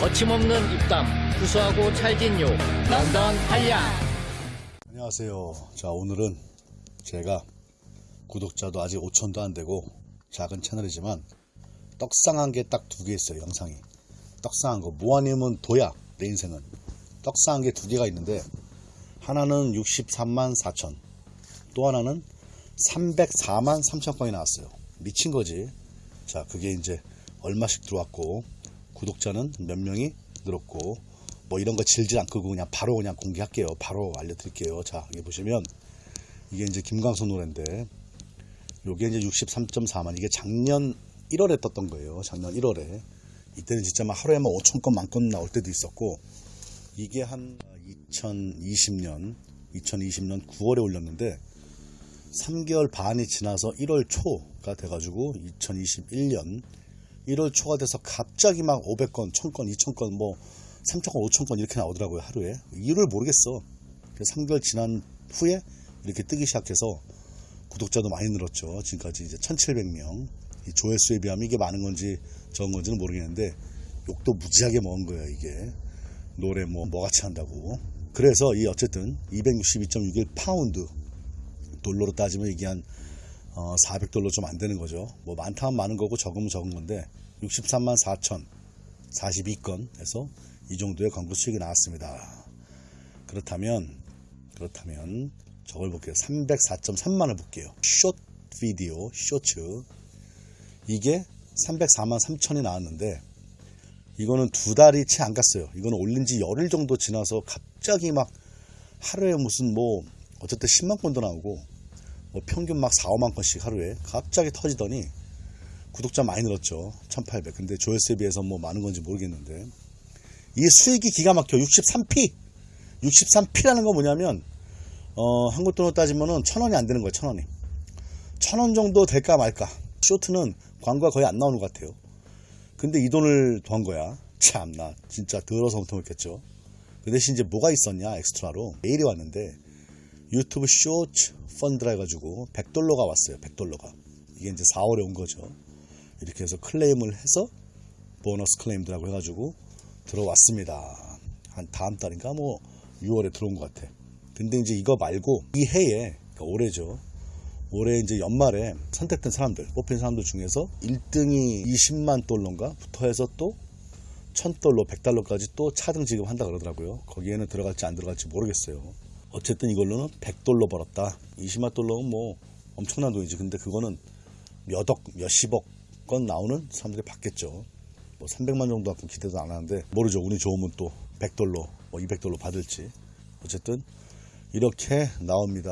거침없는 입담, 구수하고 찰진 욕, 런던 한량. 안녕하세요. 자, 오늘은 제가 구독자도 아직 5천도 안 되고 작은 채널이지만 떡상한 게 딱 두 개 있어요, 영상이. 떡상한 거. 뭐 아니면 도야, 내 인생은. 떡상한 게 두 개가 있는데 하나는 63만 4천, 또 하나는 304만 3천 건이 나왔어요. 미친 거지. 자, 그게 이제 얼마씩 들어왔고 구독자는 몇 명이 늘었고 뭐 이런 거 질질 안 끌고 그냥 바로 그냥 공개할게요. 바로 알려드릴게요. 자, 여기 보시면 이게 이제 김광선 노래인데 요게 이제 63.4만 이게 작년 1월에 떴던 거예요. 작년 1월에 이때는 진짜 막 하루에 막 5천 건, 만건 나올 때도 있었고 이게 한 2020년 2020년 9월에 올렸는데 3개월 반이 지나서 1월 초가 돼가지고 2021년 1월 초가 돼서 갑자기 막 500건, 1000건, 2000건, 뭐 3000건, 5000건 이렇게 나오더라고요 하루에. 이유를 모르겠어. 그래서 3개월 지난 후에 이렇게 뜨기 시작해서 구독자도 많이 늘었죠. 지금까지 이제 1700명. 이 조회수에 비하면 이게 많은 건지 적은 건지는 모르겠는데 욕도 무지하게 먹은 거예요 이게. 노래 뭐 뭐같이 한다고. 그래서 이 어쨌든 262.61 파운드. 달러로 따지면 이게 한 어, 400달러 좀 안 되는 거죠. 뭐 많다면 많은 거고 적으면 적은 건데 63만 4천 42건에서 이 정도의 광고 수익이 나왔습니다. 그렇다면 그렇다면 저걸 볼게요. 304.3만을 볼게요. short video Shorts 이게 304만 3천이 나왔는데 이거는 두 달이 채 안 갔어요. 이거는 올린 지 열흘 정도 지나서 갑자기 막 하루에 무슨 뭐 어쨌든 10만 건도 나오고 뭐 평균 막 4, 5만 건씩 하루에 갑자기 터지더니 구독자 많이 늘었죠. 1800. 근데 조회수에 비해서 뭐 많은 건지 모르겠는데 이 수익이 기가 막혀. 63p. 63p라는 건 뭐냐면 어, 한국 돈으로 따지면은 천 원이 안 되는 거예요. 천 원이. 천 원 정도 될까 말까. Shorts는 광고가 거의 안 나오는 것 같아요. 근데 이 돈을 더한 거야. 참나 진짜 더러워서 못하겠죠. 그 대신 이제 뭐가 있었냐 extra로 메일이 왔는데 YouTube Shorts Fund라 해가지고 100달러가 왔어요. 100달러가. 이게 이제 4월에 온 거죠. 이렇게 해서 클레임을 해서 보너스 클레임들하고 해가지고 들어왔습니다. 한 다음 달인가 뭐 6월에 들어온 것 같아. 근데 이제 이거 말고 이 해에 그러니까 올해죠. 올해 이제 연말에 선택된 사람들, 뽑힌 사람들 중에서 1등이 20만 달러인가 부터 해서 또 1000달러, 100달러까지 또 차등 지급한다 그러더라고요. 거기에는 들어갈지 안 들어갈지 모르겠어요. 어쨌든 이걸로는 100달러 벌었다. 20만 달러는 뭐 엄청난 돈이지. 근데 그거는 몇억, 몇십억 건 나오는 사람들이 받겠죠. 뭐 300만 정도 갖고 기대도 안 하는데 모르죠. 운이 좋으면 또 100달러, 뭐 200달러 받을지. 어쨌든 이렇게 나옵니다.